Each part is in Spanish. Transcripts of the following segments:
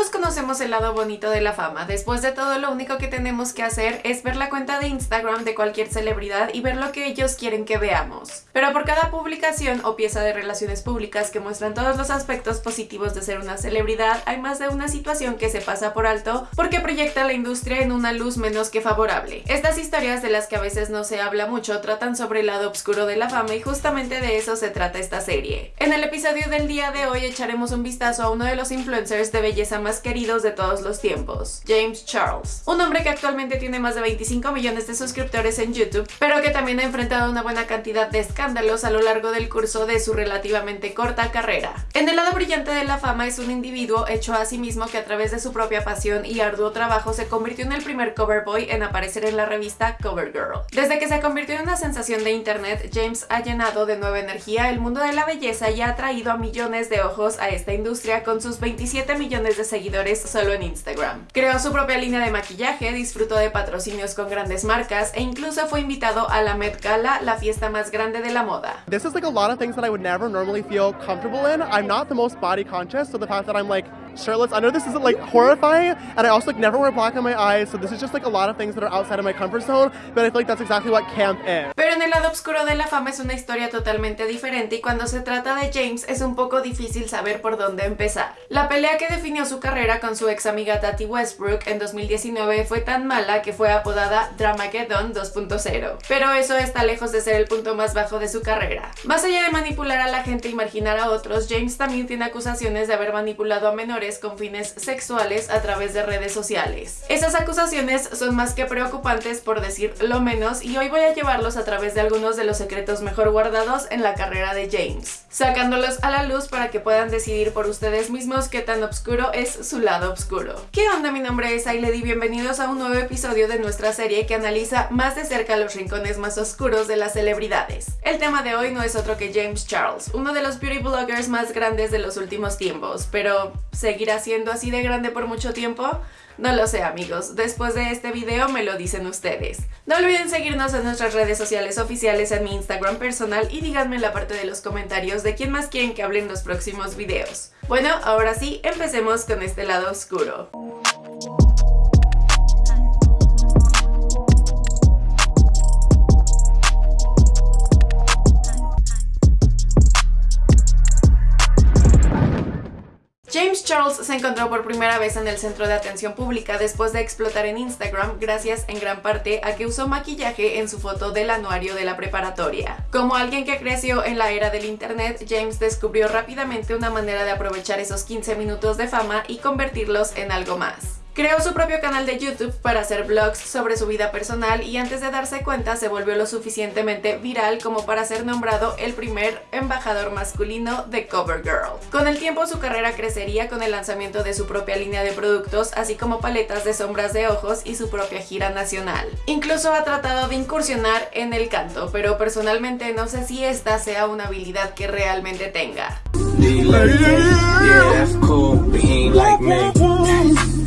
Todos conocemos el lado bonito de la fama. Después de todo, lo único que tenemos que hacer es ver la cuenta de Instagram de cualquier celebridad y ver lo que ellos quieren que veamos. Pero por cada publicación o pieza de relaciones públicas que muestran todos los aspectos positivos de ser una celebridad, hay más de una situación que se pasa por alto porque proyecta la industria en una luz menos que favorable. Estas historias de las que a veces no se habla mucho tratan sobre el lado oscuro de la fama y justamente de eso se trata esta serie. En el episodio del día de hoy echaremos un vistazo a uno de los influencers de belleza más queridos de todos los tiempos, James Charles. Un hombre que actualmente tiene más de 25 millones de suscriptores en YouTube, pero que también ha enfrentado una buena cantidad de escándalos a lo largo del curso de su relativamente corta carrera. En el lado brillante de la fama es un individuo hecho a sí mismo que a través de su propia pasión y arduo trabajo se convirtió en el primer cover boy en aparecer en la revista CoverGirl. Desde que se convirtió en una sensación de internet, James ha llenado de nueva energía el mundo de la belleza y ha atraído a millones de ojos a esta industria con sus 27 millones de seguidores solo en Instagram. Creó su propia línea de maquillaje, disfrutó de patrocinios con grandes marcas e incluso fue invitado a la Met Gala, la fiesta más grande de la moda. This is like a lot of things that I would never normally feel comfortable in. I'm not the most body conscious, so the fact that I'm like shirtless. I know this isn't like horrifying, and I also like never wear black on my eyes, so this is just like a lot of things that are outside of my comfort zone, but I feel like that's exactly what camp is. Pero en el lado oscuro de la fama es una historia totalmente diferente y cuando se trata de James es un poco difícil saber por dónde empezar. La pelea que definió su carrera con su ex amiga Tati Westbrook en 2019 fue tan mala que fue apodada Dramageddon 2.0, pero eso está lejos de ser el punto más bajo de su carrera. Más allá de manipular a la gente y marginar a otros, James también tiene acusaciones de haber manipulado a menores con fines sexuales a través de redes sociales. Esas acusaciones son más que preocupantes por decir lo menos y hoy voy a llevarlos a través de algunos de los secretos mejor guardados en la carrera de James, sacándolos a la luz para que puedan decidir por ustedes mismos qué tan oscuro es su lado oscuro. ¿Qué onda? Mi nombre es Ailed y bienvenidos a un nuevo episodio de nuestra serie que analiza más de cerca los rincones más oscuros de las celebridades. El tema de hoy no es otro que James Charles, uno de los beauty bloggers más grandes de los últimos tiempos, pero ¿Seguirá siendo así de grande por mucho tiempo? No lo sé amigos, después de este video me lo dicen ustedes. No olviden seguirnos en nuestras redes sociales oficiales en mi Instagram personal y díganme en la parte de los comentarios de quién más quieren que hable en los próximos videos. Bueno, ahora sí, empecemos con este lado oscuro. Charles se encontró por primera vez en el centro de atención pública después de explotar en Instagram gracias en gran parte a que usó maquillaje en su foto del anuario de la preparatoria. Como alguien que creció en la era del internet, James descubrió rápidamente una manera de aprovechar esos 15 minutos de fama y convertirlos en algo más. Creó su propio canal de YouTube para hacer vlogs sobre su vida personal y antes de darse cuenta se volvió lo suficientemente viral como para ser nombrado el primer embajador masculino de CoverGirl. Con el tiempo su carrera crecería con el lanzamiento de su propia línea de productos, así como paletas de sombras de ojos y su propia gira nacional. Incluso ha tratado de incursionar en el canto, pero personalmente no sé si esta sea una habilidad que realmente tenga.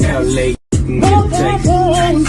how late.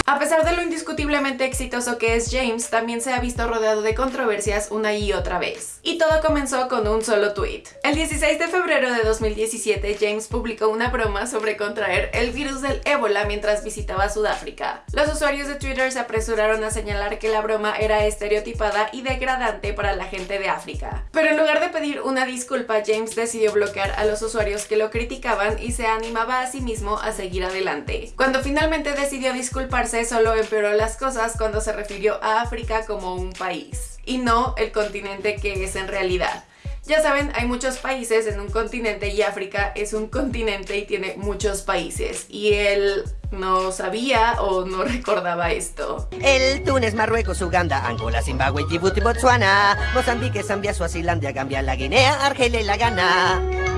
A pesar de lo indiscutiblemente exitoso que es James, también se ha visto rodeado de controversias una y otra vez. Y todo comenzó con un solo tweet. El 16 de febrero de 2017, James publicó una broma sobre contraer el virus del ébola mientras visitaba Sudáfrica. Los usuarios de Twitter se apresuraron a señalar que la broma era estereotipada y degradante para la gente de África. Pero en lugar de pedir una disculpa, James decidió bloquear a los usuarios que lo criticaban y se animaba a sí mismo a seguir adelante. Cuando finalmente decidió disculparse, solo empeoró las cosas cuando se refirió a África como un país, y no el continente que es en realidad. Ya saben, hay muchos países en un continente y África es un continente y tiene muchos países. Y él no sabía o no recordaba esto. El Túnez, Marruecos, Uganda, Angola, Zimbabue, Djibouti, Botswana, Mozambique, Zambia, Suazilandia, Gambia, la Guinea, Argelia la Ghana.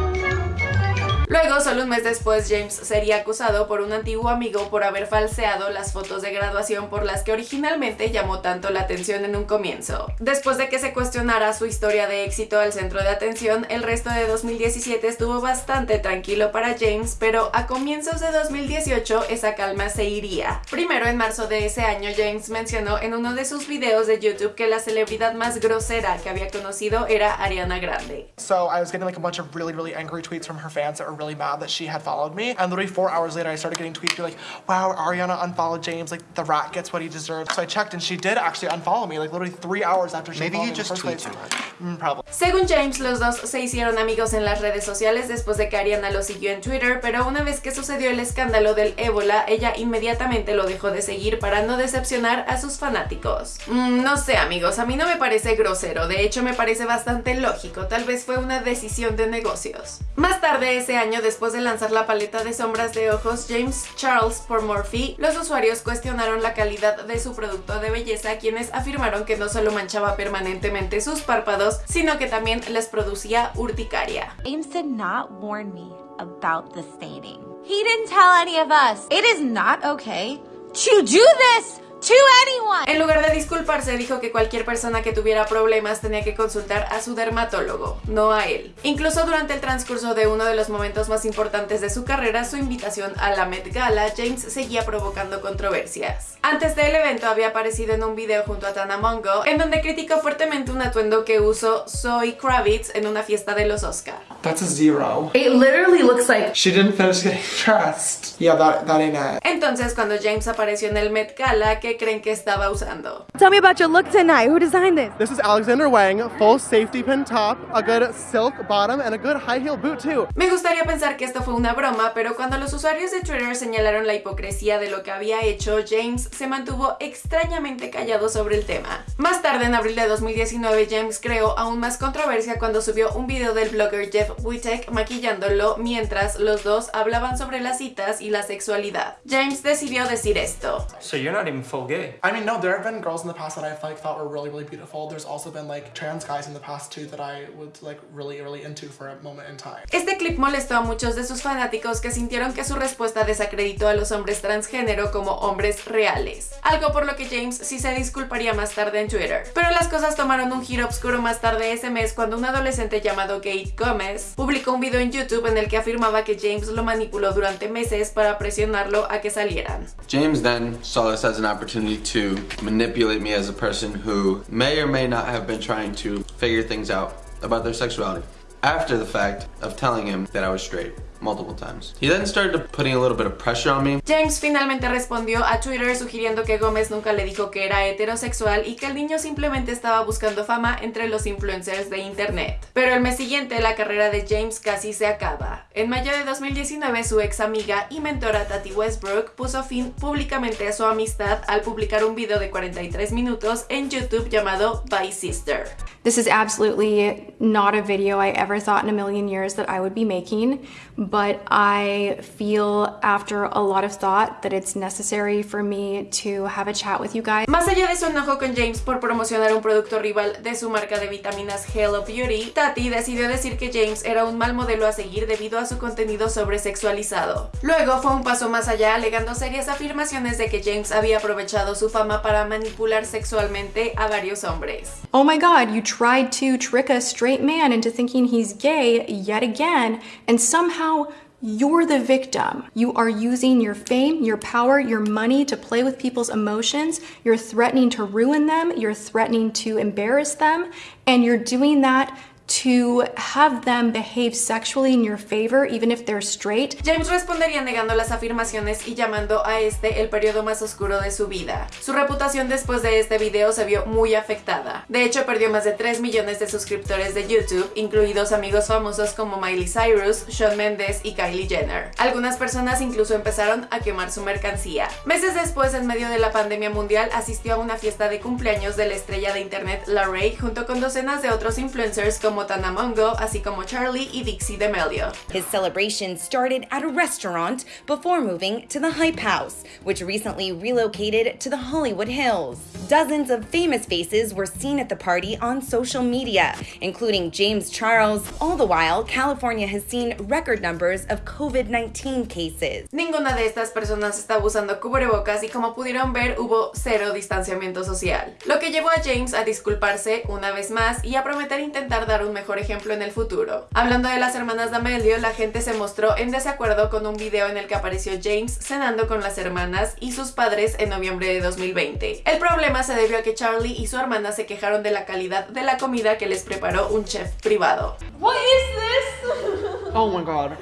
Luego, solo un mes después, James sería acusado por un antiguo amigo por haber falseado las fotos de graduación por las que originalmente llamó tanto la atención en un comienzo. Después de que se cuestionara su historia de éxito al centro de atención, el resto de 2017 estuvo bastante tranquilo para James, pero a comienzos de 2018 esa calma se iría. Primero, en marzo de ese año, James mencionó en uno de sus videos de YouTube que la celebridad más grosera que había conocido era Ariana Grande. So I was getting like a bunch of really really angry tweets from her fans that really mad that she had followed me. And literally four hours later, I started getting tweets like, wow, Ariana unfollowed James. Like the rat gets what he deserves. So I checked and she did actually unfollow me like literally three hours after she Maybe followed you me just tweet too much. Mm, probably. Según James, los dos se hicieron amigos en las redes sociales después de que Ariana lo siguió en Twitter, pero una vez que sucedió el escándalo del ébola, ella inmediatamente lo dejó de seguir para no decepcionar a sus fanáticos. Mm, no sé amigos, a mí no me parece grosero, de hecho me parece bastante lógico, tal vez fue una decisión de negocios. Más tarde ese después de lanzar la paleta de sombras de ojos James Charles por Morphe, los usuarios cuestionaron la calidad de su producto de belleza, quienes afirmaron que no solo manchaba permanentemente sus párpados, sino que también les producía urticaria. James did not warn me about the staining. He didn't tell any of us. It is not okay to do this to anyone. En lugar de disculparse, dijo que cualquier persona que tuviera problemas tenía que consultar a su dermatólogo, no a él. Incluso durante el transcurso de uno de los momentos más importantes de su carrera, su invitación a la Met Gala, James seguía provocando controversias. Antes del evento había aparecido en un video junto a Tana Mongo, en donde criticó fuertemente un atuendo que usó Zoe Kravitz en una fiesta de los Oscar. That's a zero. It literally looks like She didn't finish getting dressed. Yeah, that, that ain't it. Entonces, cuando James apareció en el Met Gala, ¿qué creen que estaba usando? Tell me about your look tonight. Who designed this? This is Alexander Wang, full safety pin top, a good silk bottom, and a good high heel boot too. Me gustaría pensar que esto fue una broma, pero cuando los usuarios de Twitter señalaron la hipocresía de lo que había hecho, James se mantuvo extrañamente callado sobre el tema. Más tarde, en abril de 2019, James creó aún más controversia cuando subió un video del blogger Jeff Wittek maquillándolo mientras los dos hablaban sobre las citas y la sexualidad. James decidió decir esto. So you're not even full gay. I mean, no, there have been girls in the past that I've like thought were really, really beautiful. There's also been like trans guys in the past too that I was like really, really into for a moment in time. Este clip molestó a muchos de sus fanáticos que sintieron que su respuesta desacreditó a los hombres transgénero como hombres reales, algo por lo que James sí se disculparía más tarde en Twitter. Pero las cosas tomaron un giro oscuro más tarde ese mes cuando un adolescente llamado Kate Gómez publicó un video en YouTube en el que afirmaba que James lo manipuló durante meses para presionarlo a que salieran. James then saw this as an opportunity to manipulate me as a person who may or may not have been trying to figure things out about their sexuality after the fact of telling him that I was straight multiple times. He then started putting a little bit of pressure on me. James finalmente respondió a Twitter sugiriendo que Gómez nunca le dijo que era heterosexual y que el niño simplemente estaba buscando fama entre los influencers de internet. Pero el mes siguiente la carrera de James casi se acaba. En mayo de 2019 su ex amiga y mentora Tati Westbrook puso fin públicamente a su amistad al publicar un video de 43 minutos en YouTube llamado Bye Sister. This is absolutely not a video I ever thought in a million years that I would be making, but I feel after a lot of thought that it's necessary for me to have a chat with you guys. Más allá de su enojo con James por promocionar un producto rival de su marca de vitaminas Hello Beauty, Tati decidió decir que James era un mal modelo a seguir debido a su contenido sobresexualizado. Luego fue un paso más allá alegando serias afirmaciones de que James había aprovechado su fama para manipular sexualmente a varios hombres. Oh my god, you tried to trick a straight man into thinking he's gay yet again, and somehow you're the victim. You are using your fame, your power, your money to play with people's emotions. You're threatening to ruin them. You're threatening to embarrass them. And you're doing that to have them behave sexually in your favor, even if they're straight. James respondería negando las afirmaciones y llamando a este el periodo más oscuro de su vida. Su reputación después de este video se vio muy afectada. De hecho, perdió más de 3 millones de suscriptores de YouTube, incluidos amigos famosos como Miley Cyrus, Shawn Mendes y Kylie Jenner. Algunas personas incluso empezaron a quemar su mercancía. Meses después, en medio de la pandemia mundial, asistió a una fiesta de cumpleaños de la estrella de internet Larray junto con docenas de otros influencers como Tana Mongo, así como Charlie y Dixie D'Amelio. His celebration started at a restaurant before moving to the Hype House, which recently relocated to the Hollywood Hills. Dozens of famous faces were seen at the party on social media, including James Charles. All the while, California has seen record numbers of COVID 19 cases. Ninguna de estas personas estaba usando cubrebocas y como pudieron ver hubo cero distanciamiento social, lo que llevó a James a disculparse una vez más y a prometer intentar dar un mejor ejemplo en el futuro. Hablando de las hermanas D'Amelio, la gente se mostró en desacuerdo con un video en el que apareció James cenando con las hermanas y sus padres en noviembre de 2020. El problema se debió a que Charlie y su hermana se quejaron de la calidad de la comida que les preparó un chef privado. What is this? Oh my god.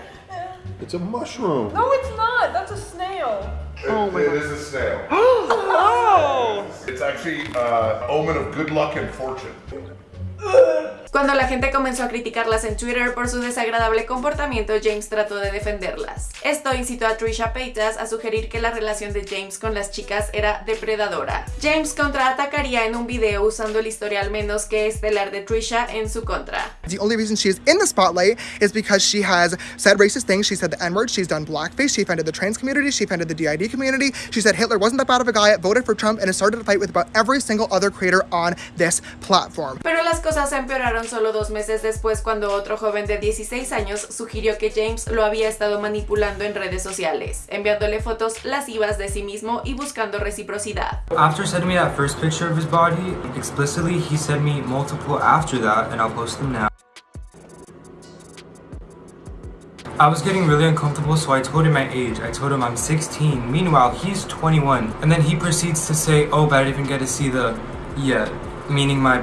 It's a mushroom. No, it's not. That's a snail. oh my it is a snail. oh! It's actually uh, omen of good luck and fortune. Cuando la gente comenzó a criticarlas en Twitter por su desagradable comportamiento, James trató de defenderlas. Esto incitó a Trisha Paytas a sugerir que la relación de James con las chicas era depredadora. James contraatacaría en un video usando el historial menos que estelar de Trisha en su contra. The only reason she is in the spotlight is because she has said racist things. She said the N-word. She's done blackface. She offended the trans community. She offended the DID community. She said Hitler wasn't that bad of a guy, voted for Trump, and started a fight with about every single other creator on this platform. Pero las cosas empeoraron solo dos meses después cuando otro joven de 16 años sugirió que James lo había estado manipulando en redes sociales, enviándole fotos lascivas de sí mismo y buscando reciprocidad. After sending me that first picture of his body, explicitly he sent me multiple after that and I'll post them now. I was getting really uncomfortable so I told him my age. I told him I'm 16. Meanwhile, he's 21. And then he proceeds to say, oh, but I didn't even get to see the, yeah, meaning my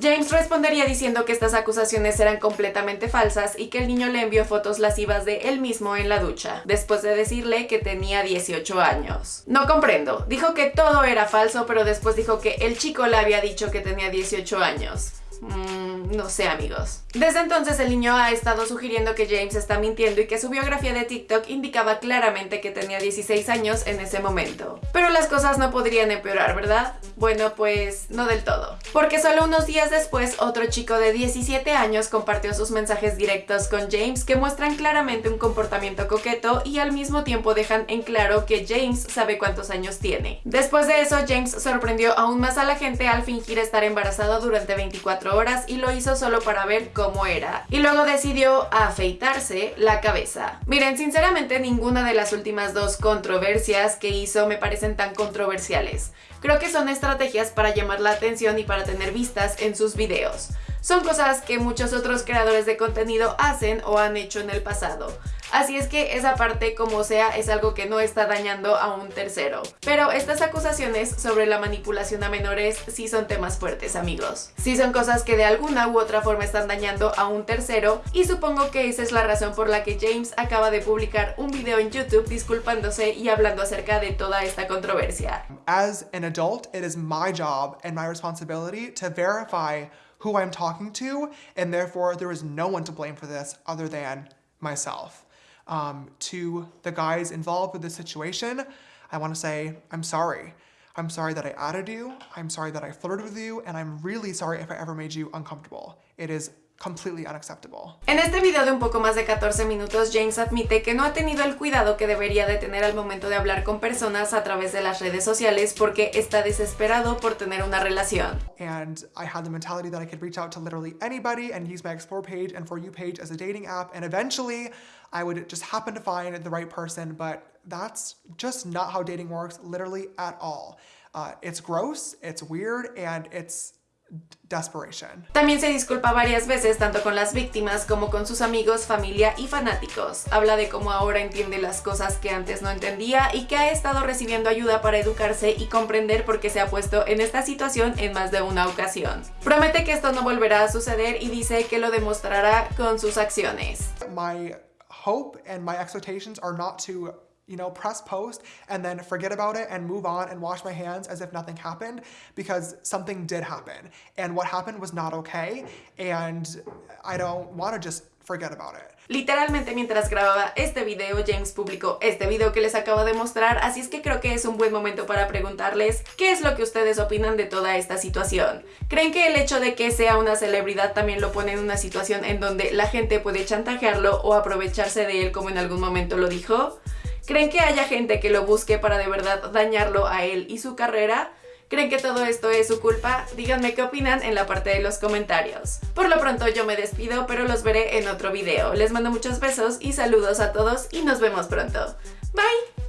James respondería diciendo que estas acusaciones eran completamente falsas y que el niño le envió fotos lascivas de él mismo en la ducha, después de decirle que tenía 18 años. No comprendo, dijo que todo era falso, pero después dijo que el chico le había dicho que tenía 18 años. Mm, no sé amigos. Desde entonces el niño ha estado sugiriendo que James está mintiendo y que su biografía de TikTok indicaba claramente que tenía 16 años en ese momento. Pero las cosas no podrían empeorar, ¿verdad? Bueno, pues no del todo. Porque solo unos días después otro chico de 17 años compartió sus mensajes directos con James que muestran claramente un comportamiento coqueto y al mismo tiempo dejan en claro que James sabe cuántos años tiene. Después de eso James sorprendió aún más a la gente al fingir estar embarazado durante 24 horas y lo hizo solo para ver cómo era. Y luego decidió afeitarse la cabeza. Miren, sinceramente ninguna de las últimas dos controversias que hizo me parecen tan controversiales. Creo que son estrategias para llamar la atención y para tener vistas en sus videos. Son cosas que muchos otros creadores de contenido hacen o han hecho en el pasado. Así es que esa parte, como sea, es algo que no está dañando a un tercero. Pero estas acusaciones sobre la manipulación a menores sí son temas fuertes, amigos. Sí son cosas que de alguna u otra forma están dañando a un tercero y supongo que esa es la razón por la que James acaba de publicar un video en YouTube disculpándose y hablando acerca de toda esta controversia. As an adult, it is my job and my responsibility to verify who I'm talking to, and therefore there is no one to blame for this other than myself. um, to the guys involved with this situation, I want to say, I'm sorry. I'm sorry that I added you. I'm sorry that I flirted with you. And I'm really sorry if I ever made you uncomfortable. It is completely unacceptable. En este video de un poco más de 14 minutos, James admite que no ha tenido el cuidado que debería de tener al momento de hablar con personas a través de las redes sociales porque está desesperado por tener una relación. And I had the mentality that I could reach out to literally anybody and use my Explore page and For You page as a dating app and eventually I would just happen to find the right person, but that's just not how dating works literally at all. Uh, it's gross, it's weird, and it's desperation. También se disculpa varias veces tanto con las víctimas como con sus amigos, familia y fanáticos. Habla de cómo ahora entiende las cosas que antes no entendía y que ha estado recibiendo ayuda para educarse y comprender por qué se ha puesto en esta situación en más de una ocasión. Promete que esto no volverá a suceder y dice que lo demostrará con sus acciones. My hope and my expectations are not to you know, press post and then forget about it and move on and wash my hands as if nothing happened because something did happen. And what happened was not okay. And I don't want to just forget about it. Literalmente mientras grababa este video, James publicó este video que les acabo de mostrar, así es que creo que es un buen momento para preguntarles qué es lo que ustedes opinan de toda esta situación. ¿Creen que el hecho de que sea una celebridad también lo pone en una situación en donde la gente puede chantajearlo o aprovecharse de él como en algún momento lo dijo? ¿Creen que haya gente que lo busque para de verdad dañarlo a él y su carrera? ¿Creen que todo esto es su culpa? Díganme qué opinan en la parte de los comentarios. Por lo pronto yo me despido, pero los veré en otro video. Les mando muchos besos y saludos a todos y nos vemos pronto. Bye!